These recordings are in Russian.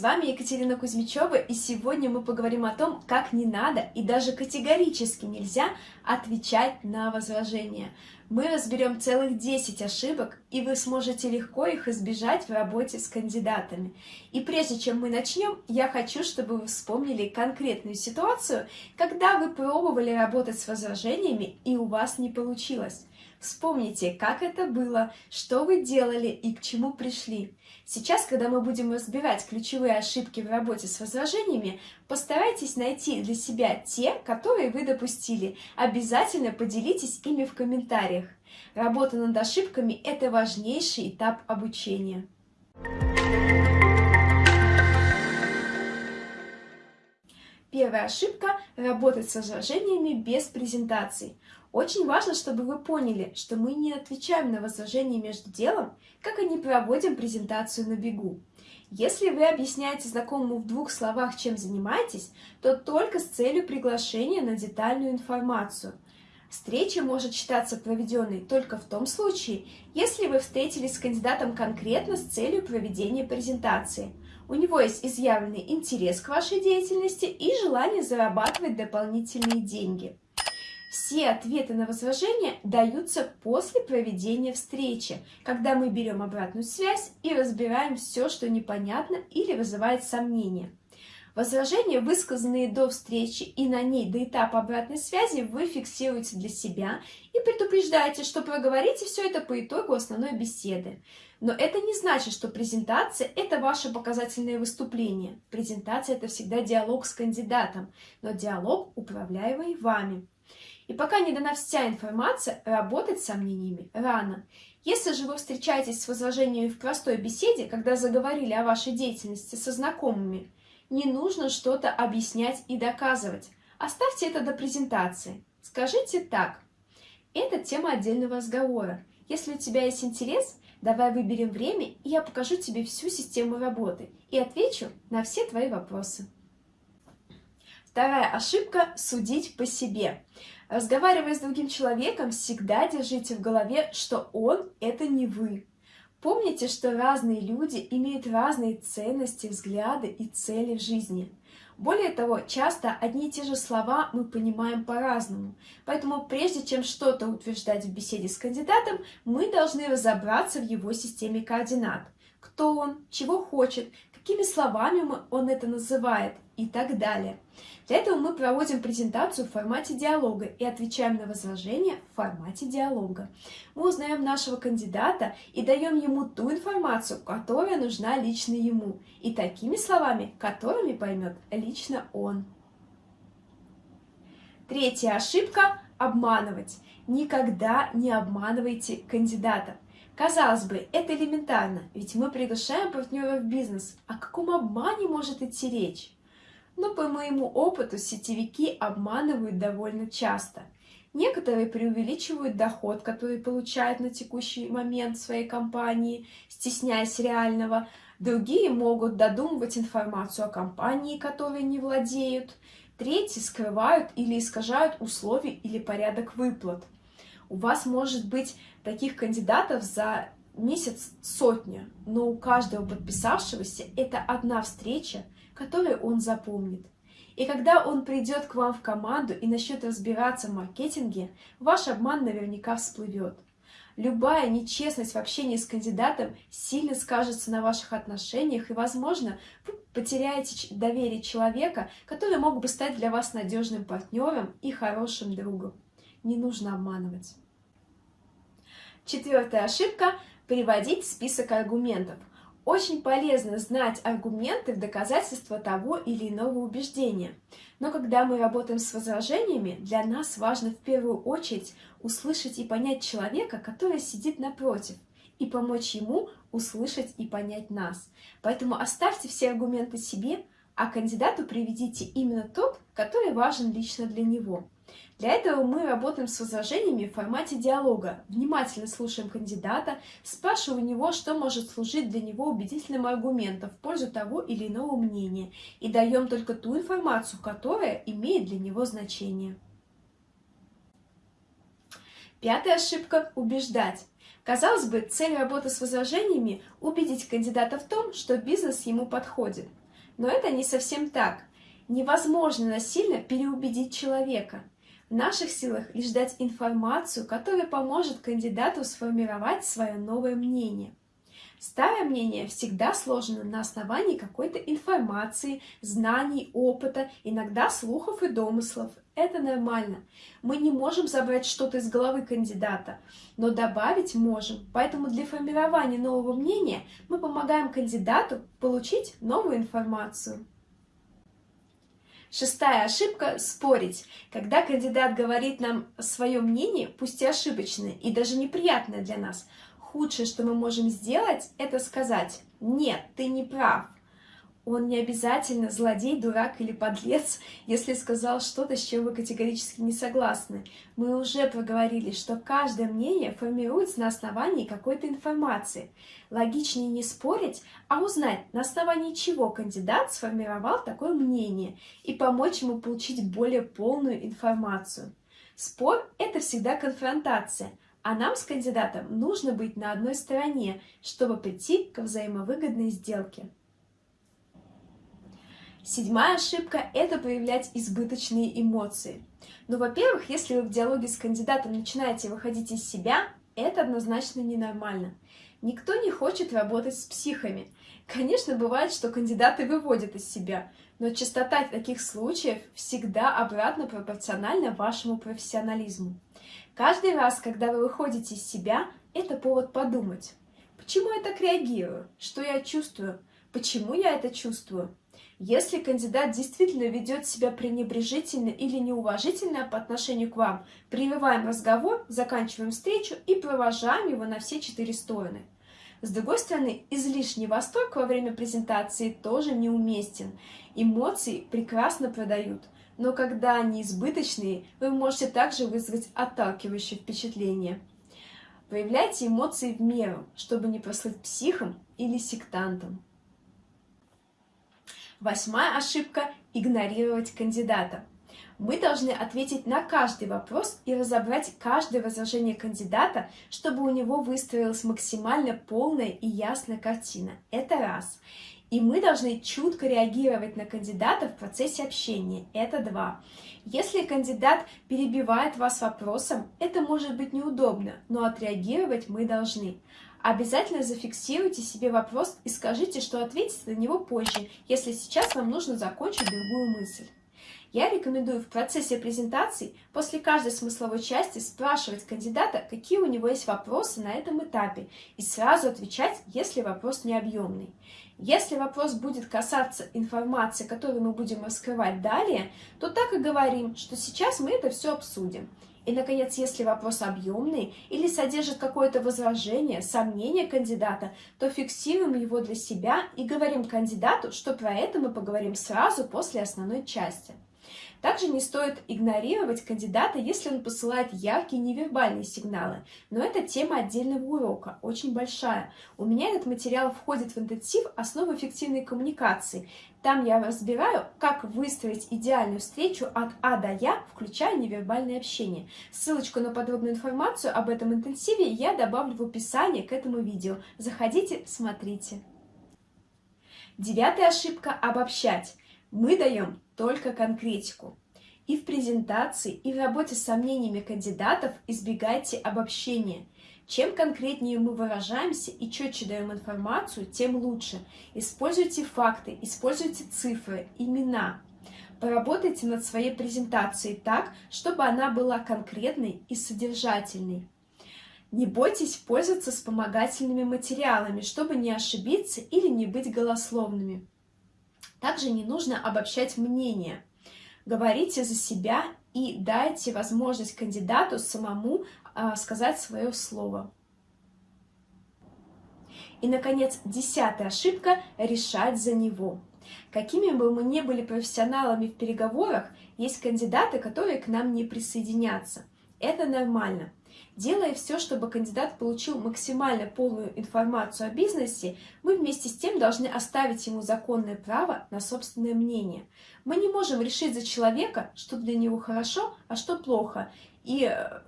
вами Екатерина Кузьмичева, и сегодня мы поговорим о том, как не надо и даже категорически нельзя отвечать на возражения. Мы разберем целых 10 ошибок, и вы сможете легко их избежать в работе с кандидатами. И прежде чем мы начнем, я хочу, чтобы вы вспомнили конкретную ситуацию, когда вы пробовали работать с возражениями, и у вас не получилось. Вспомните, как это было, что вы делали и к чему пришли. Сейчас, когда мы будем разбирать ключевые ошибки в работе с возражениями, постарайтесь найти для себя те, которые вы допустили. Обязательно поделитесь ими в комментариях. Работа над ошибками – это важнейший этап обучения. Первая ошибка – работать с возражениями без презентаций. Очень важно, чтобы вы поняли, что мы не отвечаем на возражения между делом, как и не проводим презентацию на бегу. Если вы объясняете знакомому в двух словах, чем занимаетесь, то только с целью приглашения на детальную информацию. Встреча может считаться проведенной только в том случае, если вы встретились с кандидатом конкретно с целью проведения презентации. У него есть изъявленный интерес к вашей деятельности и желание зарабатывать дополнительные деньги. Все ответы на возражения даются после проведения встречи, когда мы берем обратную связь и разбираем все, что непонятно или вызывает сомнения. Возражения, высказанные до встречи и на ней до этапа обратной связи, вы фиксируете для себя и предупреждаете, что проговорите все это по итогу основной беседы. Но это не значит, что презентация – это ваше показательное выступление. Презентация – это всегда диалог с кандидатом, но диалог, управляемый вами. И пока не дана вся информация, работать с сомнениями рано. Если же вы встречаетесь с возражениями в простой беседе, когда заговорили о вашей деятельности со знакомыми, не нужно что-то объяснять и доказывать. Оставьте это до презентации. Скажите так. Это тема отдельного разговора. Если у тебя есть интерес, давай выберем время, и я покажу тебе всю систему работы и отвечу на все твои вопросы. Вторая ошибка – судить по себе. Разговаривая с другим человеком, всегда держите в голове, что он – это не вы. Помните, что разные люди имеют разные ценности, взгляды и цели в жизни. Более того, часто одни и те же слова мы понимаем по-разному. Поэтому прежде чем что-то утверждать в беседе с кандидатом, мы должны разобраться в его системе координат. Кто он, чего хочет, какими словами он это называет и так далее. Для этого мы проводим презентацию в формате диалога и отвечаем на возражения в формате диалога. Мы узнаем нашего кандидата и даем ему ту информацию, которая нужна лично ему, и такими словами, которыми поймет лично он. Третья ошибка – обманывать. Никогда не обманывайте кандидата. Казалось бы, это элементарно, ведь мы приглашаем партнера в бизнес. О каком обмане может идти речь? Но по моему опыту сетевики обманывают довольно часто. Некоторые преувеличивают доход, который получают на текущий момент своей компании, стесняясь реального. Другие могут додумывать информацию о компании, которой не владеют. Третьи скрывают или искажают условия или порядок выплат. У вас может быть таких кандидатов за месяц сотня, но у каждого подписавшегося это одна встреча, которую он запомнит. И когда он придет к вам в команду и начнет разбираться в маркетинге, ваш обман наверняка всплывет. Любая нечестность в общении с кандидатом сильно скажется на ваших отношениях, и, возможно, вы потеряете доверие человека, который мог бы стать для вас надежным партнером и хорошим другом. Не нужно обманывать. Четвертая ошибка – приводить список аргументов. Очень полезно знать аргументы в доказательство того или иного убеждения. Но когда мы работаем с возражениями, для нас важно в первую очередь услышать и понять человека, который сидит напротив, и помочь ему услышать и понять нас. Поэтому оставьте все аргументы себе, а кандидату приведите именно тот, который важен лично для него. Для этого мы работаем с возражениями в формате диалога, внимательно слушаем кандидата, спрашиваем у него, что может служить для него убедительным аргументом в пользу того или иного мнения, и даем только ту информацию, которая имеет для него значение. Пятая ошибка – убеждать. Казалось бы, цель работы с возражениями – убедить кандидата в том, что бизнес ему подходит – Но это не совсем так. Невозможно насильно переубедить человека. В наших силах лишь дать информацию, которая поможет кандидату сформировать свое новое мнение. Старое мнение всегда сложено на основании какой-то информации, знаний, опыта, иногда слухов и домыслов. Это нормально. Мы не можем забрать что-то из головы кандидата, но добавить можем. Поэтому для формирования нового мнения мы помогаем кандидату получить новую информацию. Шестая ошибка – спорить. Когда кандидат говорит нам свое мнение, пусть и ошибочное, и даже неприятное для нас – худшее, что мы можем сделать, это сказать «нет, ты не прав». Он не обязательно злодей, дурак или подлец, если сказал что-то, с чем вы категорически не согласны. Мы уже проговорили, что каждое мнение формируется на основании какой-то информации. Логичнее не спорить, а узнать, на основании чего кандидат сформировал такое мнение, и помочь ему получить более полную информацию. Спор – это всегда конфронтация – а нам с кандидатом нужно быть на одной стороне, чтобы прийти к взаимовыгодной сделке. Седьмая ошибка – это проявлять избыточные эмоции. Ну, во-первых, если вы в диалоге с кандидатом начинаете выходить из себя, это однозначно ненормально. Никто не хочет работать с психами. Конечно, бывает, что кандидаты выводят из себя, но частота таких случаев всегда обратно пропорциональна вашему профессионализму. Каждый раз, когда вы выходите из себя, это повод подумать. Почему я так реагирую? Что я чувствую? Почему я это чувствую? Если кандидат действительно ведет себя пренебрежительно или неуважительно по отношению к вам, прививаем разговор, заканчиваем встречу и провожаем его на все четыре стороны. С другой стороны, излишний восторг во время презентации тоже неуместен. Эмоции прекрасно продают – но когда они избыточные, вы можете также вызвать отталкивающее впечатление. Проявляйте эмоции в меру, чтобы не прослыть психом или сектантом. Восьмая ошибка – игнорировать кандидата. Мы должны ответить на каждый вопрос и разобрать каждое возражение кандидата, чтобы у него выстроилась максимально полная и ясная картина. Это раз. И мы должны чутко реагировать на кандидата в процессе общения. Это два. Если кандидат перебивает вас вопросом, это может быть неудобно, но отреагировать мы должны. Обязательно зафиксируйте себе вопрос и скажите, что ответите на него позже, если сейчас вам нужно закончить другую мысль. Я рекомендую в процессе презентации после каждой смысловой части спрашивать кандидата, какие у него есть вопросы на этом этапе, и сразу отвечать, если вопрос не объемный. Если вопрос будет касаться информации, которую мы будем раскрывать далее, то так и говорим, что сейчас мы это все обсудим. И, наконец, если вопрос объемный или содержит какое-то возражение, сомнение кандидата, то фиксируем его для себя и говорим кандидату, что про это мы поговорим сразу после основной части. Также не стоит игнорировать кандидата, если он посылает яркие невербальные сигналы. Но это тема отдельного урока, очень большая. У меня этот материал входит в интенсив «Основы эффективной коммуникации». Там я разбираю, как выстроить идеальную встречу от А до Я, включая невербальное общение. Ссылочку на подробную информацию об этом интенсиве я добавлю в описании к этому видео. Заходите, смотрите. Девятая ошибка – обобщать. Мы даем только конкретику. И в презентации, и в работе с сомнениями кандидатов избегайте обобщения. Чем конкретнее мы выражаемся и четче даем информацию, тем лучше. Используйте факты, используйте цифры, имена. Поработайте над своей презентацией так, чтобы она была конкретной и содержательной. Не бойтесь пользоваться вспомогательными материалами, чтобы не ошибиться или не быть голословными. Также не нужно обобщать мнение. Говорите за себя и дайте возможность кандидату самому а, сказать свое слово. И, наконец, десятая ошибка – решать за него. Какими бы мы ни были профессионалами в переговорах, есть кандидаты, которые к нам не присоединятся. Это нормально. Делая все, чтобы кандидат получил максимально полную информацию о бизнесе, мы вместе с тем должны оставить ему законное право на собственное мнение. Мы не можем решить за человека, что для него хорошо, а что плохо, и э,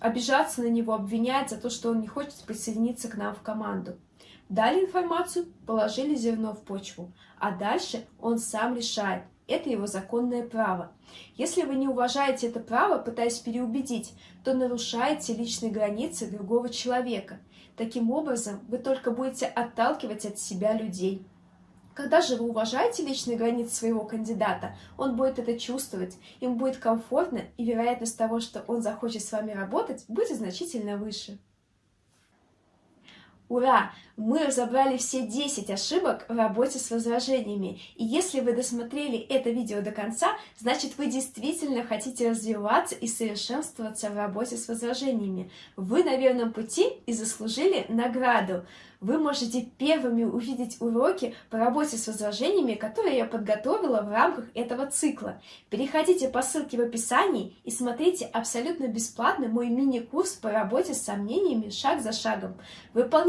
обижаться на него, обвинять за то, что он не хочет присоединиться к нам в команду. Дали информацию, положили зерно в почву, а дальше он сам решает. Это его законное право. Если вы не уважаете это право, пытаясь переубедить, то нарушаете личные границы другого человека. Таким образом, вы только будете отталкивать от себя людей. Когда же вы уважаете личные границы своего кандидата, он будет это чувствовать, им будет комфортно, и вероятность того, что он захочет с вами работать, будет значительно выше. Ура! Мы разобрали все 10 ошибок в работе с возражениями. И если вы досмотрели это видео до конца, значит вы действительно хотите развиваться и совершенствоваться в работе с возражениями. Вы на верном пути и заслужили награду вы можете первыми увидеть уроки по работе с возражениями, которые я подготовила в рамках этого цикла. Переходите по ссылке в описании и смотрите абсолютно бесплатно мой мини-курс по работе с сомнениями шаг за шагом.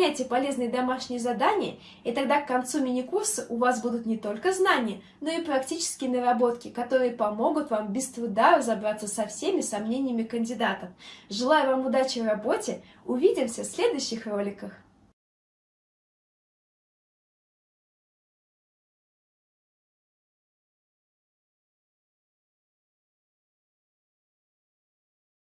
Выполняйте полезные домашние задания, и тогда к концу мини-курса у вас будут не только знания, но и практические наработки, которые помогут вам без труда разобраться со всеми сомнениями кандидатов. Желаю вам удачи в работе, увидимся в следующих роликах.